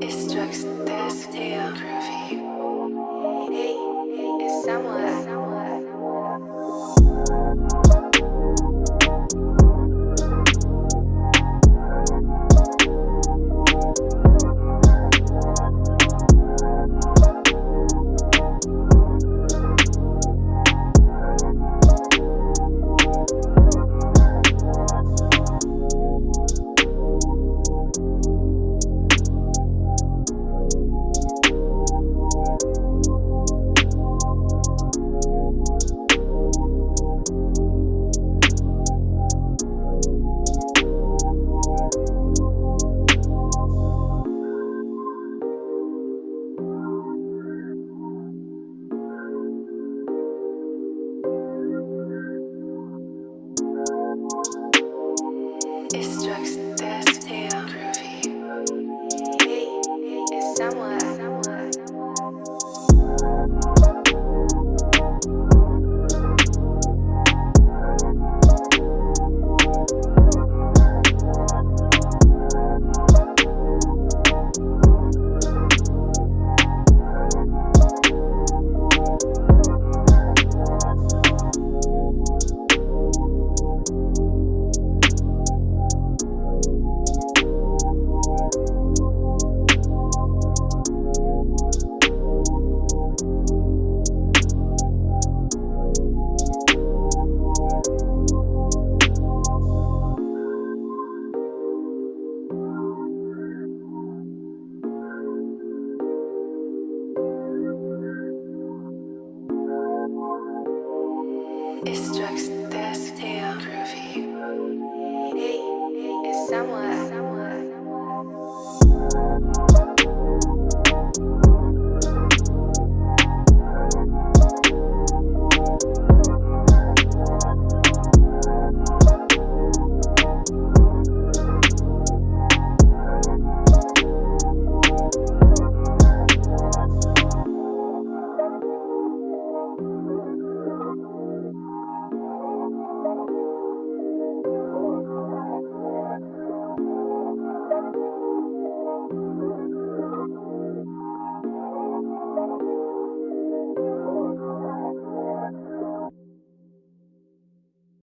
It's this deal, groovy. It's drugs, this It's just destiny.